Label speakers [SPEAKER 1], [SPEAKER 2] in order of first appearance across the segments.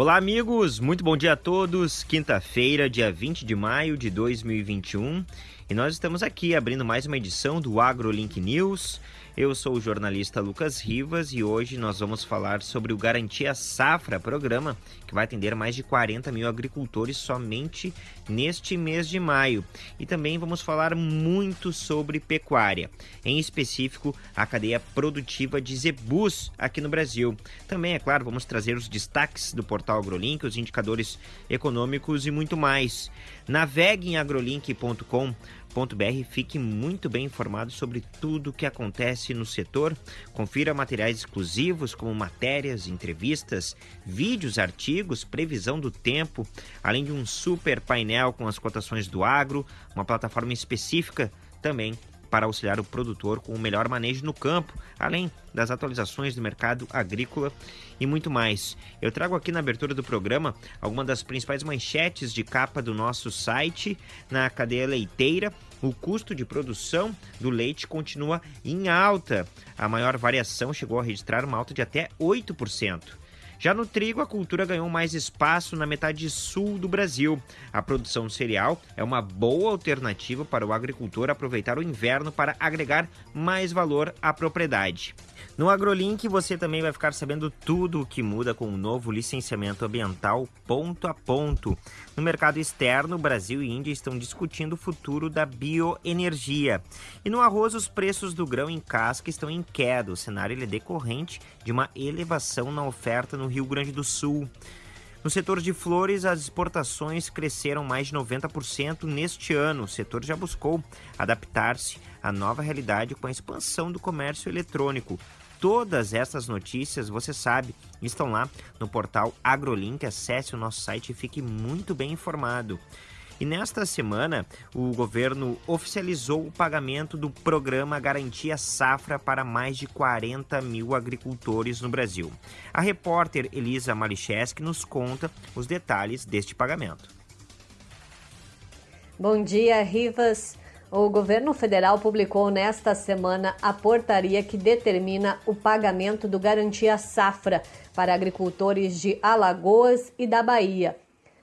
[SPEAKER 1] Olá, amigos! Muito bom dia a todos. Quinta-feira, dia 20 de maio de 2021. E nós estamos aqui abrindo mais uma edição do AgroLink News. Eu sou o jornalista Lucas Rivas e hoje nós vamos falar sobre o Garantia Safra, programa que vai atender mais de 40 mil agricultores somente neste mês de maio. E também vamos falar muito sobre pecuária, em específico a cadeia produtiva de zebus aqui no Brasil. Também, é claro, vamos trazer os destaques do portal AgroLink, os indicadores econômicos e muito mais. Navegue em agrolink.com br fique muito bem informado sobre tudo o que acontece no setor. Confira materiais exclusivos como matérias, entrevistas, vídeos, artigos, previsão do tempo, além de um super painel com as cotações do agro, uma plataforma específica também para auxiliar o produtor com o melhor manejo no campo, além das atualizações do mercado agrícola e muito mais. Eu trago aqui na abertura do programa algumas das principais manchetes de capa do nosso site na cadeia leiteira. O custo de produção do leite continua em alta. A maior variação chegou a registrar uma alta de até 8%. Já no trigo, a cultura ganhou mais espaço na metade sul do Brasil. A produção cereal é uma boa alternativa para o agricultor aproveitar o inverno para agregar mais valor à propriedade. No AgroLink você também vai ficar sabendo tudo o que muda com o novo licenciamento ambiental ponto a ponto. No mercado externo, Brasil e Índia estão discutindo o futuro da bioenergia. E no arroz, os preços do grão em casca estão em queda. O cenário é decorrente de uma elevação na oferta no Rio Grande do Sul. No setor de flores, as exportações cresceram mais de 90% neste ano. O setor já buscou adaptar-se à nova realidade com a expansão do comércio eletrônico. Todas essas notícias, você sabe, estão lá no portal AgroLink. Acesse o nosso site e fique muito bem informado. E nesta semana, o governo oficializou o pagamento do programa Garantia Safra para mais de 40 mil agricultores no Brasil. A repórter Elisa Malicheski nos conta os detalhes deste pagamento.
[SPEAKER 2] Bom dia, Rivas. O governo federal publicou nesta semana a portaria que determina o pagamento do Garantia Safra para agricultores de Alagoas e da Bahia.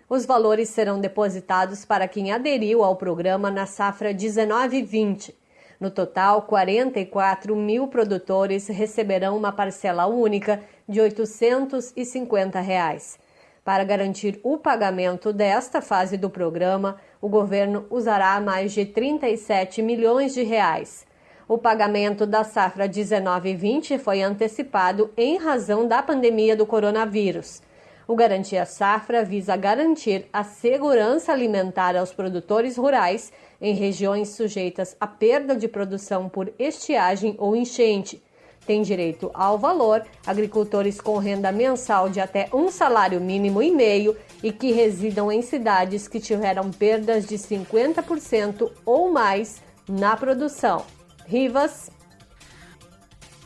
[SPEAKER 2] Os valores serão depositados para quem aderiu ao programa na safra 19-20. No total, 44 mil produtores receberão uma parcela única de 850 reais. Para garantir o pagamento desta fase do programa, o governo usará mais de 37 milhões de reais. O pagamento da safra 19-20 foi antecipado em razão da pandemia do coronavírus. O Garantia Safra visa garantir a segurança alimentar aos produtores rurais em regiões sujeitas à perda de produção por estiagem ou enchente, tem direito ao valor agricultores com renda mensal de até um salário mínimo e meio e que residam em cidades que tiveram perdas de 50% ou mais na produção. Rivas.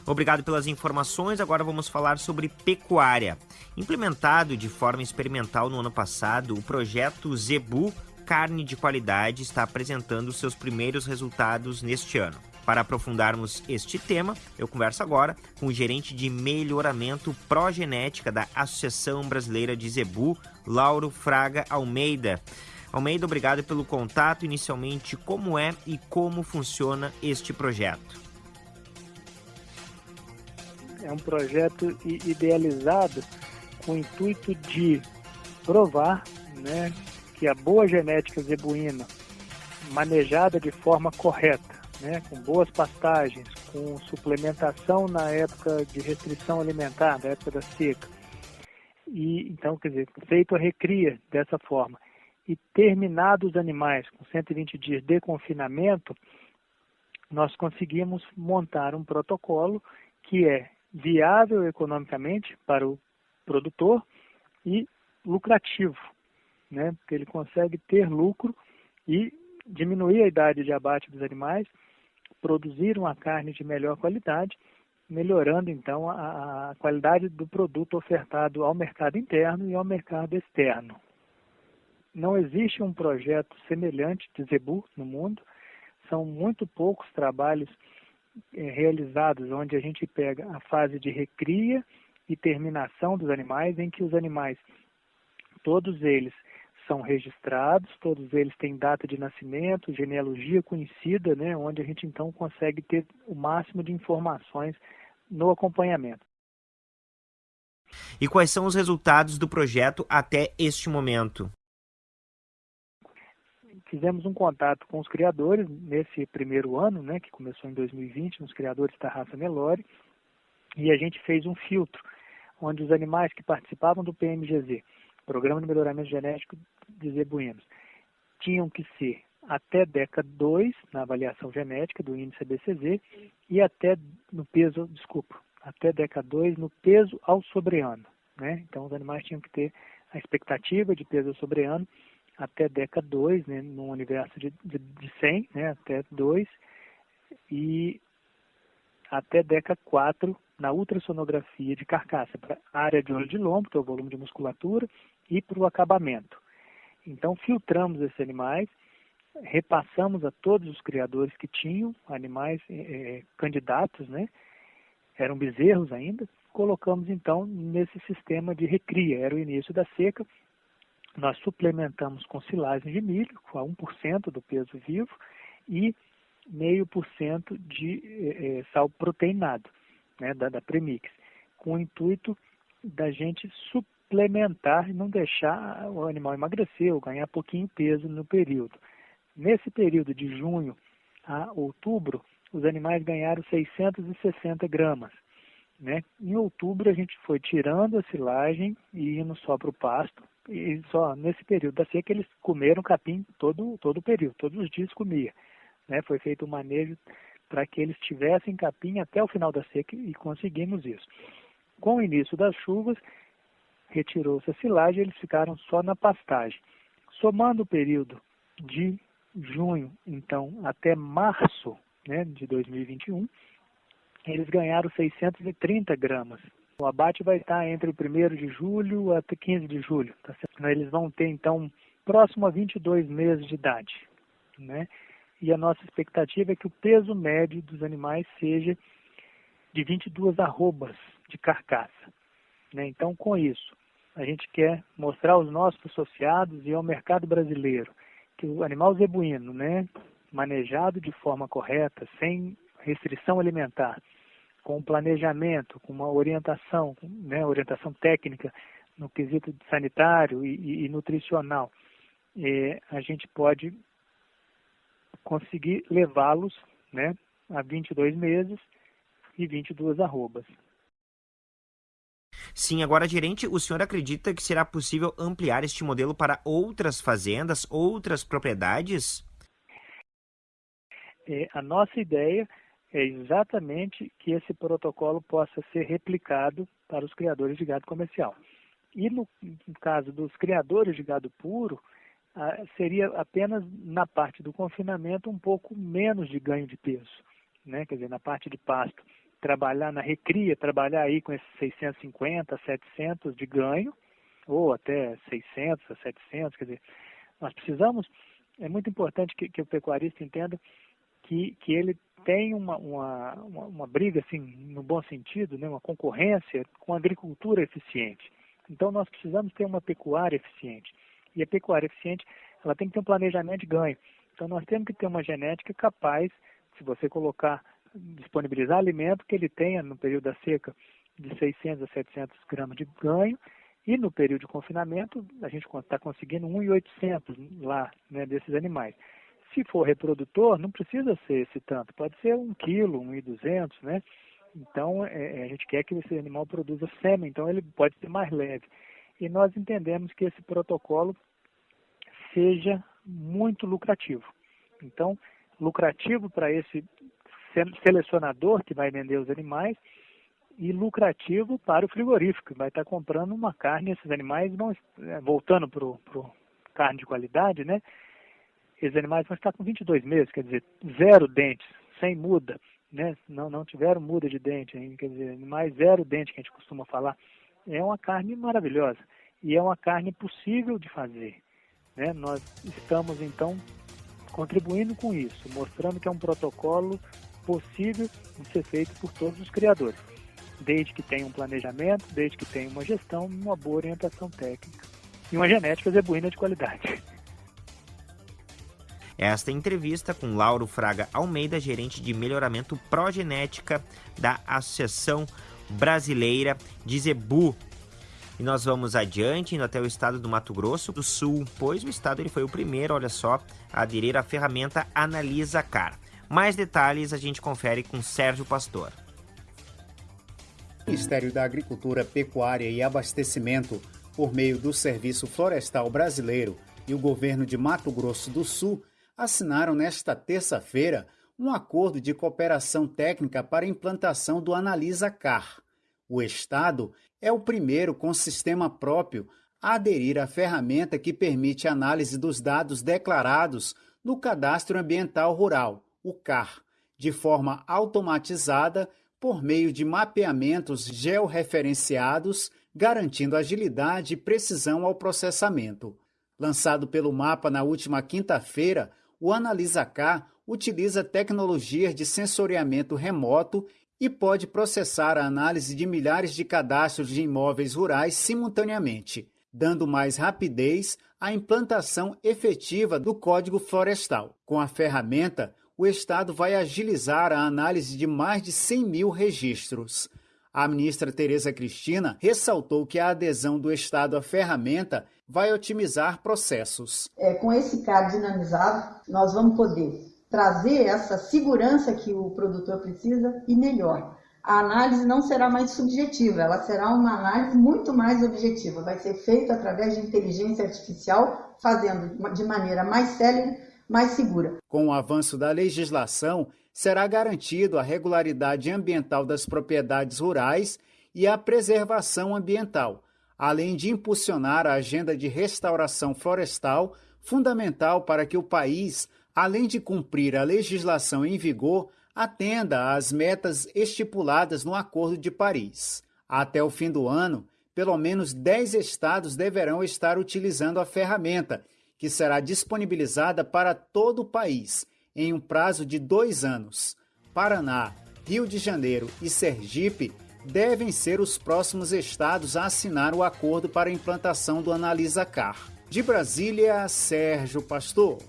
[SPEAKER 1] Obrigado pelas informações. Agora vamos falar sobre pecuária. Implementado de forma experimental no ano passado, o projeto Zebu Carne de Qualidade está apresentando seus primeiros resultados neste ano. Para aprofundarmos este tema, eu converso agora com o gerente de melhoramento progenética da Associação Brasileira de Zebu, Lauro Fraga Almeida. Almeida, obrigado pelo contato. Inicialmente, como é e como funciona este projeto?
[SPEAKER 3] É um projeto idealizado com o intuito de provar né, que a boa genética zebuína, manejada de forma correta, né, com boas pastagens, com suplementação na época de restrição alimentar, na época da seca. E então, quer dizer, feito a recria dessa forma e terminados os animais com 120 dias de confinamento, nós conseguimos montar um protocolo que é viável economicamente para o produtor e lucrativo, né? Porque ele consegue ter lucro e diminuir a idade de abate dos animais produzir uma carne de melhor qualidade, melhorando então a, a qualidade do produto ofertado ao mercado interno e ao mercado externo. Não existe um projeto semelhante de Zebu no mundo, são muito poucos trabalhos é, realizados onde a gente pega a fase de recria e terminação dos animais, em que os animais Todos eles são registrados, todos eles têm data de nascimento, genealogia conhecida, né, onde a gente então consegue ter o máximo de informações no acompanhamento.
[SPEAKER 1] E quais são os resultados do projeto até este momento?
[SPEAKER 3] Fizemos um contato com os criadores nesse primeiro ano, né, que começou em 2020, os criadores da raça Nelore, e a gente fez um filtro, onde os animais que participavam do PMGZ, Programa de Melhoramento Genético de Zebuínos, tinham que ser até década 2 na avaliação genética do índice ABCZ e até no peso, desculpa, até década 2 no peso ao sobreano. Né? Então, os animais tinham que ter a expectativa de peso ao sobreano até década 2, né, no universo de, de, de 100, né, até 2, e até década 4 na ultrassonografia de carcaça, para a área de olho de lombo, que é o volume de musculatura, e para o acabamento. Então, filtramos esses animais, repassamos a todos os criadores que tinham animais eh, candidatos, né, eram bezerros ainda, colocamos então nesse sistema de recria, era o início da seca, nós suplementamos com silagem de milho, com 1% do peso vivo, e 0,5% de eh, sal proteinado, né, da, da premix, com o intuito da gente suplementar e não deixar o animal emagrecer ou ganhar pouquinho peso no período. Nesse período de junho a outubro, os animais ganharam 660 gramas. Né? Em outubro a gente foi tirando a silagem e indo só para o pasto. E só nesse período da seca eles comeram capim todo, todo o período, todos os dias comia. Né? Foi feito um manejo para que eles tivessem capim até o final da seca e conseguimos isso. Com o início das chuvas, retirou-se a silagem e eles ficaram só na pastagem. Somando o período de junho, então, até março né, de 2021, eles ganharam 630 gramas. O abate vai estar entre o 1 de julho até 15 de julho. Tá eles vão ter, então, próximo a 22 meses de idade. Né? E a nossa expectativa é que o peso médio dos animais seja de 22 arrobas de carcaça. Né? Então, com isso, a gente quer mostrar aos nossos associados e ao mercado brasileiro que o animal zebuíno, né, manejado de forma correta, sem restrição alimentar, com planejamento, com uma orientação, né, orientação técnica no quesito sanitário e, e, e nutricional, é, a gente pode conseguir levá-los né, a 22 meses e 22 arrobas.
[SPEAKER 1] Sim, agora, gerente, o senhor acredita que será possível ampliar este modelo para outras fazendas, outras propriedades?
[SPEAKER 3] É, a nossa ideia é exatamente que esse protocolo possa ser replicado para os criadores de gado comercial. E no, no caso dos criadores de gado puro, seria apenas na parte do confinamento um pouco menos de ganho de peso, né? quer dizer, na parte de pasto trabalhar na recria, trabalhar aí com esses 650, 700 de ganho, ou até 600 a 700, quer dizer, nós precisamos, é muito importante que, que o pecuarista entenda que, que ele tem uma, uma, uma, uma, briga, assim, no bom sentido, né, uma concorrência com a agricultura eficiente. Então, nós precisamos ter uma pecuária eficiente. E a pecuária eficiente, ela tem que ter um planejamento de ganho. Então, nós temos que ter uma genética capaz, se você colocar disponibilizar alimento que ele tenha no período da seca de 600 a 700 gramas de ganho e no período de confinamento a gente está conseguindo 1,800 lá né, desses animais. Se for reprodutor, não precisa ser esse tanto, pode ser 1 quilo, 1,200, né? Então, é, a gente quer que esse animal produza sêmen, então ele pode ser mais leve. E nós entendemos que esse protocolo seja muito lucrativo. Então, lucrativo para esse selecionador que vai vender os animais e lucrativo para o frigorífico, que vai estar comprando uma carne, esses animais vão, é, voltando para o carne de qualidade, né? Esses animais vão estar com 22 meses, quer dizer, zero dentes, sem muda, né? Não, não tiveram muda de dente, hein? quer dizer, animais zero dente, que a gente costuma falar. É uma carne maravilhosa e é uma carne possível de fazer. Né? Nós estamos, então, contribuindo com isso, mostrando que é um protocolo possível de ser feito por todos os criadores, desde que tenha um planejamento, desde que tenha uma gestão uma boa orientação técnica. e uma genética zebuína de qualidade.
[SPEAKER 1] Esta entrevista com Lauro Fraga Almeida, gerente de melhoramento progenética da Associação Brasileira de Zebu. E nós vamos adiante, indo até o estado do Mato Grosso do Sul, pois o estado ele foi o primeiro, olha só, a aderir à ferramenta Analisa Car. Mais detalhes a gente confere com Sérgio Pastor.
[SPEAKER 4] O Ministério da Agricultura, Pecuária e Abastecimento, por meio do Serviço Florestal Brasileiro e o governo de Mato Grosso do Sul, assinaram nesta terça-feira um acordo de cooperação técnica para a implantação do Analisa Car. O Estado é o primeiro com sistema próprio a aderir à ferramenta que permite análise dos dados declarados no Cadastro Ambiental Rural, o CAR, de forma automatizada por meio de mapeamentos georreferenciados, garantindo agilidade e precisão ao processamento. Lançado pelo mapa na última quinta-feira, o AnalisaK utiliza tecnologias de sensoriamento remoto e pode processar a análise de milhares de cadastros de imóveis rurais simultaneamente, dando mais rapidez à implantação efetiva do Código Florestal. Com a ferramenta, o Estado vai agilizar a análise de mais de 100 mil registros. A ministra Tereza Cristina ressaltou que a adesão do Estado à ferramenta vai otimizar processos.
[SPEAKER 5] É, com esse CAD dinamizado, nós vamos poder trazer essa segurança que o produtor precisa e melhor. A análise não será mais subjetiva, ela será uma análise muito mais objetiva. Vai ser feita através de inteligência artificial, fazendo de maneira mais célere, mais segura.
[SPEAKER 4] Com o avanço da legislação, será garantido a regularidade ambiental das propriedades rurais e a preservação ambiental, além de impulsionar a agenda de restauração florestal, fundamental para que o país, além de cumprir a legislação em vigor, atenda às metas estipuladas no Acordo de Paris. Até o fim do ano, pelo menos 10 estados deverão estar utilizando a ferramenta, que será disponibilizada para todo o país em um prazo de dois anos. Paraná, Rio de Janeiro e Sergipe devem ser os próximos estados a assinar o acordo para a implantação do Analisa Car. De Brasília, Sérgio Pastor.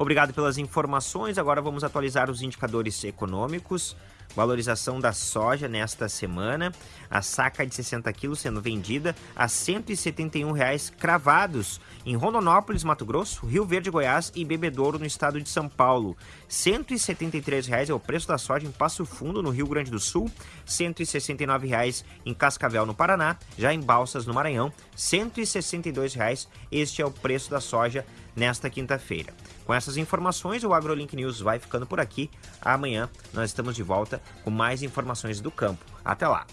[SPEAKER 1] Obrigado pelas informações. Agora vamos atualizar os indicadores econômicos. Valorização da soja nesta semana, a saca de 60 quilos sendo vendida a 171 reais cravados em Rondonópolis, Mato Grosso, Rio Verde, Goiás e Bebedouro, no estado de São Paulo. 173 reais é o preço da soja em Passo Fundo, no Rio Grande do Sul, 169 reais em Cascavel, no Paraná, já em Balsas, no Maranhão, 162 reais. Este é o preço da soja nesta quinta-feira. Com essas informações, o AgroLink News vai ficando por aqui. Amanhã nós estamos de volta com mais informações do campo. Até lá!